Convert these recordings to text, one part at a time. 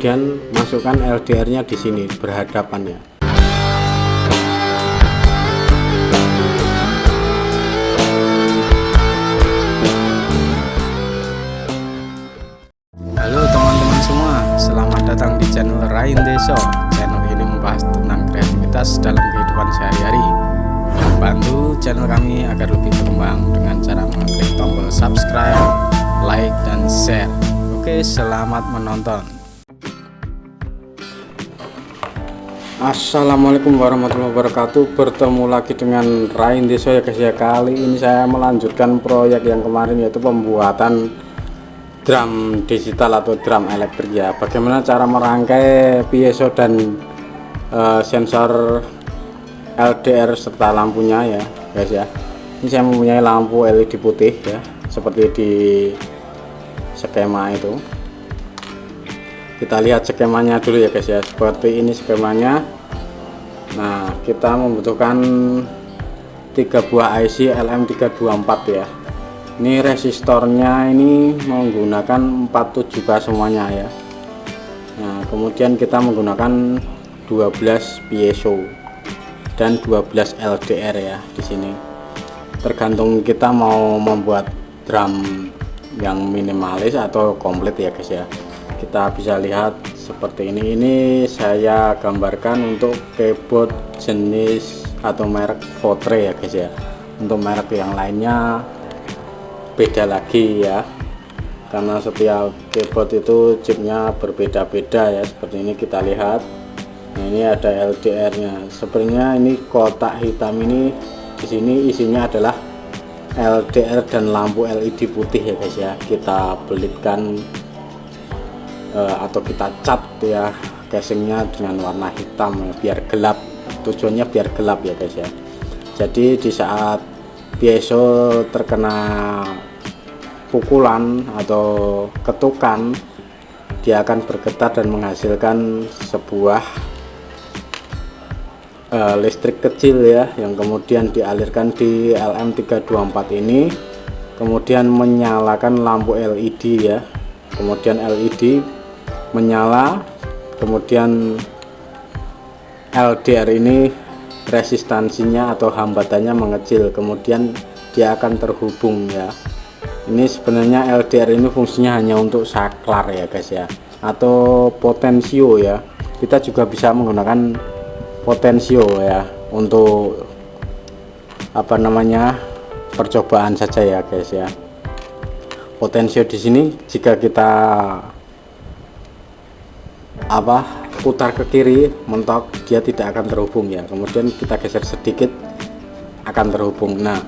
kemudian masukkan LDR nya di sini berhadapan ya Halo teman-teman semua selamat datang di channel Rain Deso. Channel ini membahas tentang kreativitas dalam kehidupan sehari-hari. Bantu channel kami agar lebih berkembang dengan cara mengklik tombol subscribe like dan share. Oke selamat menonton Assalamualaikum warahmatullahi wabarakatuh. Bertemu lagi dengan Rain Deso ya guys ya. Kali ini saya melanjutkan proyek yang kemarin yaitu pembuatan drum digital atau drum elektrik ya. Bagaimana cara merangkai piezo dan uh, sensor LDR serta lampunya ya guys ya. Ini saya mempunyai lampu LED putih ya seperti di skema itu kita lihat skemanya dulu ya guys ya. Seperti ini skemanya. Nah kita membutuhkan tiga buah IC LM324 ya. Ini resistornya ini menggunakan 47k semuanya ya. Nah kemudian kita menggunakan 12 piezo dan 12 LDR ya di sini. Tergantung kita mau membuat drum yang minimalis atau komplit ya guys ya kita bisa lihat seperti ini. Ini saya gambarkan untuk keyboard jenis atau merek Votre ya guys ya. Untuk merek yang lainnya beda lagi ya. Karena setiap keyboard itu chipnya berbeda-beda ya seperti ini kita lihat. Nah ini ada LDR nya sebenarnya ini kotak hitam ini di sini isinya adalah LDR dan lampu LED putih ya guys ya. Kita belitkan uh, atau kita cat ya casingnya dengan warna hitam biar gelap. Tujuannya biar gelap ya guys ya. Jadi di saat piezo terkena pukulan atau ketukan dia akan bergetar dan menghasilkan sebuah uh, listrik kecil ya yang kemudian dialirkan di LM324 ini. Kemudian menyalakan lampu LED ya. Kemudian LED menyala kemudian LDR ini resistansinya atau hambatannya mengecil kemudian dia akan terhubung ya. Ini sebenarnya LDR ini fungsinya hanya untuk saklar ya guys ya atau potensio ya. Kita juga bisa menggunakan potensio ya untuk apa namanya percobaan saja ya guys ya. Potensio di sini jika kita apa putar ke kiri mentok dia tidak akan terhubung ya. Kemudian kita geser sedikit akan terhubung. Nah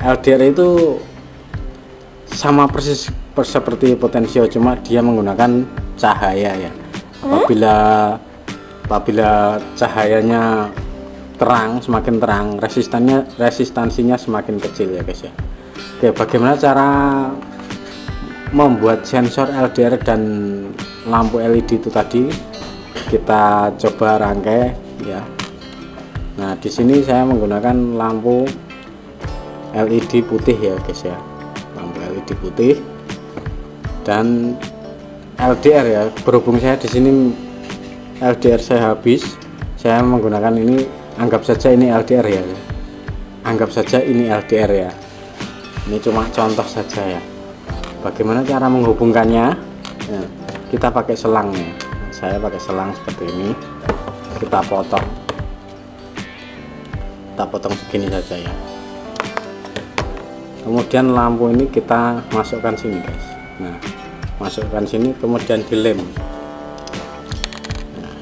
LDR itu sama persis seperti potensio cuma dia menggunakan cahaya ya. Apabila apabila cahayanya terang semakin terang resistannya resistansinya semakin kecil ya guys ya. Oke bagaimana cara membuat sensor LDR dan lampu LED itu tadi kita coba rangkai ya. Nah di sini saya menggunakan lampu LED putih ya guys ya. Lampu LED putih dan LDR ya. Berhubung saya di sini LDR saya habis saya menggunakan ini anggap saja ini LDR ya. Anggap saja ini LDR ya. Ini cuma contoh saja ya. Bagaimana cara menghubungkannya? Ya, kita pakai selang ya saya pakai selang seperti ini. Kita potong. Kita potong begini saja ya. Kemudian lampu ini kita masukkan sini guys. Nah masukkan sini kemudian dilem. Nah,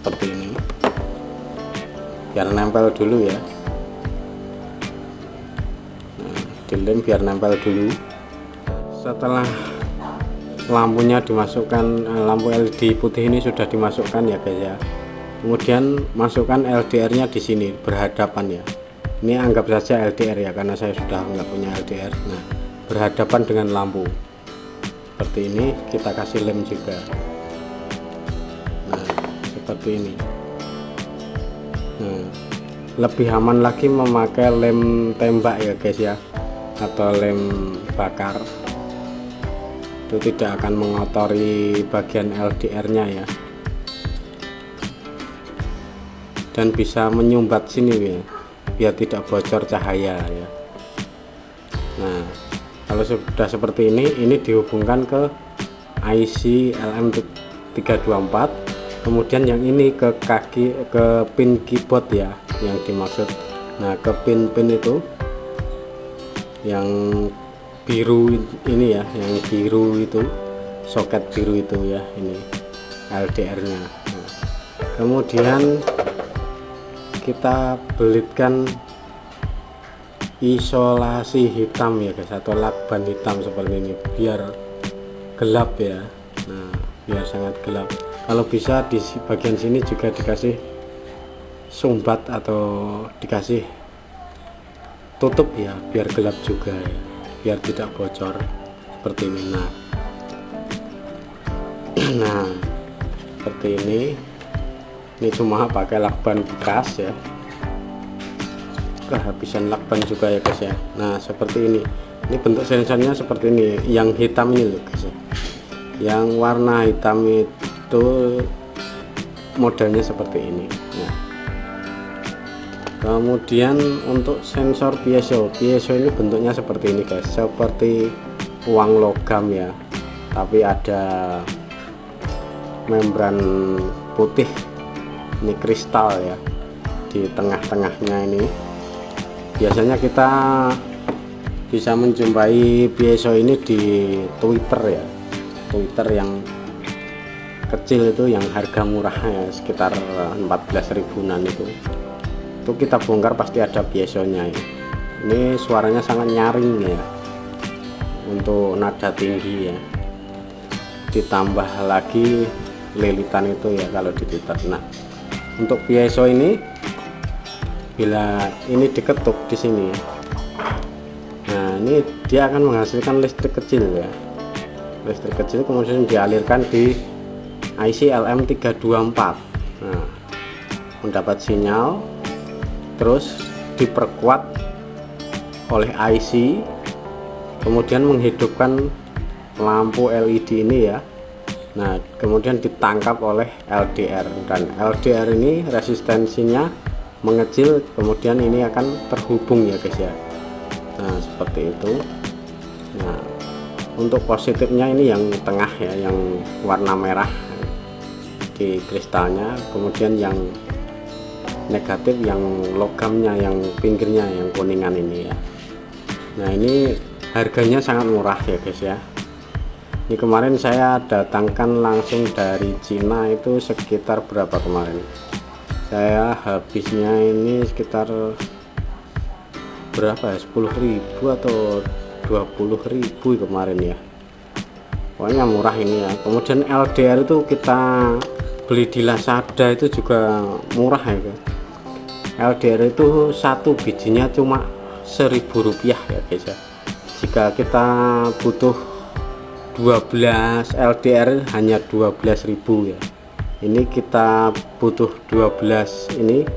seperti ini. Biar nempel dulu ya. Nah, dilem biar nempel dulu. Setelah lampunya dimasukkan eh, lampu LED putih ini sudah dimasukkan ya guys ya. Kemudian masukkan LDR nya di sini berhadapan ya ini anggap saja LDR ya karena saya sudah nggak punya LDR nah berhadapan dengan lampu. Seperti ini kita kasih lem juga. Nah seperti ini. Nah lebih aman lagi memakai lem tembak ya guys ya. Atau lem bakar itu tidak akan mengotori bagian LDR nya ya. Dan bisa menyumbat sini ya. Biar tidak bocor cahaya ya. Nah kalau sudah seperti ini ini dihubungkan ke IC LM324 kemudian yang ini ke kaki ke pin keyboard ya yang dimaksud. Nah ke pin-pin itu yang biru ini ya yang biru itu soket biru itu ya ini LDR nya nah, kemudian kita belitkan isolasi hitam ya guys atau lakban hitam seperti ini biar gelap ya. Nah biar sangat gelap. Kalau bisa di bagian sini juga dikasih sumbat atau dikasih tutup ya biar gelap juga ya biar tidak bocor seperti ini. Nah. Nah seperti ini. Ini cuma pakai lakban bekas ya. Kehabisan lakban juga ya guys ya. Nah seperti ini. Ini bentuk sensornya seperti ini. Yang hitam ini loh guys ya. Yang warna hitam itu modelnya seperti ini. Ya. Kemudian untuk sensor piezo. Piezo ini bentuknya seperti ini guys. Seperti uang logam ya. Tapi ada membran putih. Ini kristal ya di tengah-tengahnya ini. Biasanya kita bisa menjumpai piezo ini di Twitter ya. Twitter yang kecil itu yang harga murah ya sekitar 14 ribuan itu itu kita bongkar pasti ada piezonya ya. ini suaranya sangat nyaring ya. Untuk nada tinggi ya. Ditambah lagi lilitan itu ya kalau di Twitter. Nah untuk piezo ini bila ini diketuk di sini nah ini dia akan menghasilkan listrik kecil ya. Listrik kecil kemudian dialirkan di IC LM324 nah mendapat sinyal terus diperkuat oleh IC kemudian menghidupkan lampu LED ini ya. Nah kemudian ditangkap oleh LDR dan LDR ini resistensinya mengecil kemudian ini akan terhubung ya guys ya. Nah seperti itu. Nah untuk positifnya ini yang tengah ya yang warna merah di kristalnya kemudian yang negatif yang logamnya yang pinggirnya yang kuningan ini ya. Nah ini harganya sangat murah ya guys ya. Ini kemarin saya datangkan langsung dari Cina itu sekitar berapa kemarin? Saya habisnya ini sekitar berapa ya? 10.000 atau 20.000 kemarin ya. Pokoknya murah ini ya. Kemudian LDR itu kita beli di Lazada itu juga murah ya guys LDR itu satu bijinya cuma seribu rupiah ya guys ya. Jika kita butuh 12 LDR hanya 12.000 ya. Ini kita butuh 12 ini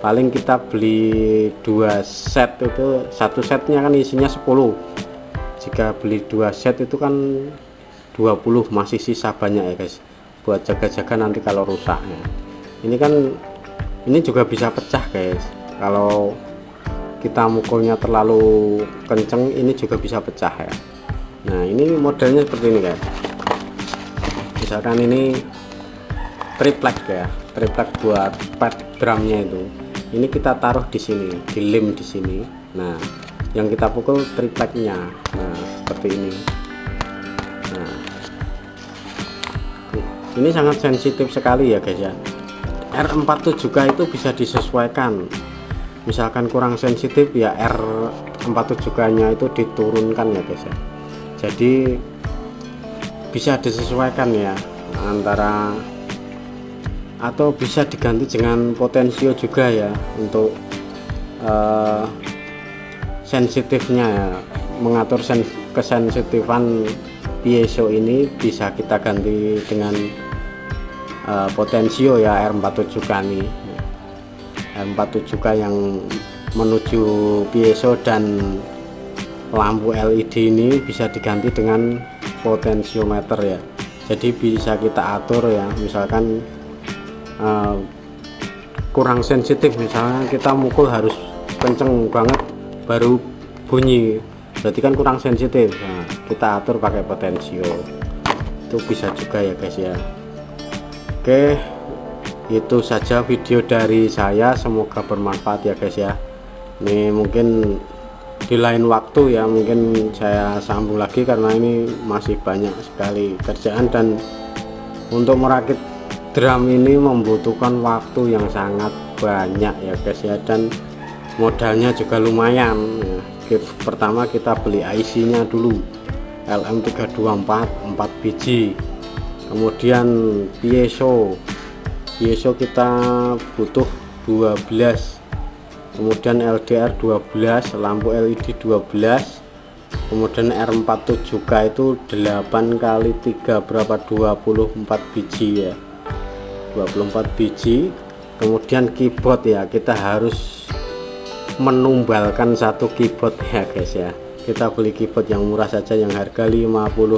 paling kita beli dua set itu satu setnya kan isinya 10 jika beli dua set itu kan 20 masih sisa banyak ya guys buat jaga-jaga nanti kalau rusak ya. Ini kan ini juga bisa pecah guys. Kalau kita mukulnya terlalu kenceng ini juga bisa pecah ya. Nah ini modelnya seperti ini guys. Misalkan ini triplek ya. Triplek buat pad drumnya itu. Ini kita taruh di sini di lem di sini. Nah yang kita pukul tripleknya. Nah seperti ini. Nah. Ini sangat sensitif sekali ya guys ya R47K itu bisa disesuaikan. Misalkan kurang sensitif ya R47K nya itu diturunkan ya guys ya. Jadi bisa disesuaikan ya antara atau bisa diganti dengan potensio juga ya untuk uh, sensitifnya ya. Mengatur sen kesensitifan piezo ini bisa kita ganti dengan uh, potensio ya R47K ini R47K yang menuju piezo dan lampu LED ini bisa diganti dengan potensiometer ya. Jadi bisa kita atur ya misalkan uh, kurang sensitif misalnya kita mukul harus kenceng banget baru bunyi. Berarti kan kurang sensitif. Nah, kita atur pakai potensio. Itu bisa juga ya guys ya oke itu saja video dari saya. Semoga bermanfaat ya guys ya. Ini mungkin di lain waktu ya mungkin saya sambung lagi karena ini masih banyak sekali kerjaan dan untuk merakit drum ini membutuhkan waktu yang sangat banyak ya guys ya. Dan modalnya juga lumayan. Ya. pertama kita beli IC nya dulu LM324 4 biji kemudian piezo piezo kita butuh 12 kemudian LDR 12 lampu LED 12 kemudian R47K itu 8 kali 3 berapa? 24 biji ya. 24 biji. Kemudian keyboard ya kita harus menumbalkan satu keyboard ya guys ya. Kita beli keyboard yang murah saja yang harga 50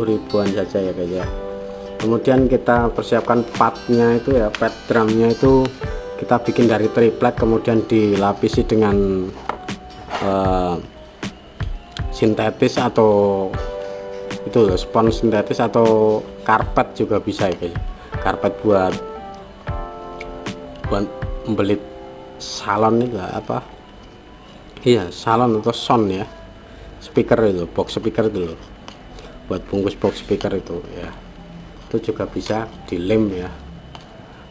ribuan saja ya guys ya kemudian kita persiapkan padnya itu ya pad drumnya itu kita bikin dari triplek kemudian dilapisi dengan uh, sintetis atau itu spons sintetis atau karpet juga bisa ya guys. Karpet buat buat membelit salon itu apa? Iya salon atau sound ya. Speaker itu box speaker itu buat bungkus box speaker itu ya itu juga bisa dilem ya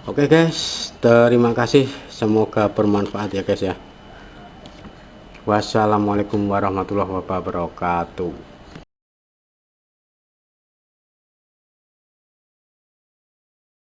Oke guys, terima kasih. Semoga bermanfaat ya guys ya. Wassalamualaikum warahmatullahi wabarakatuh.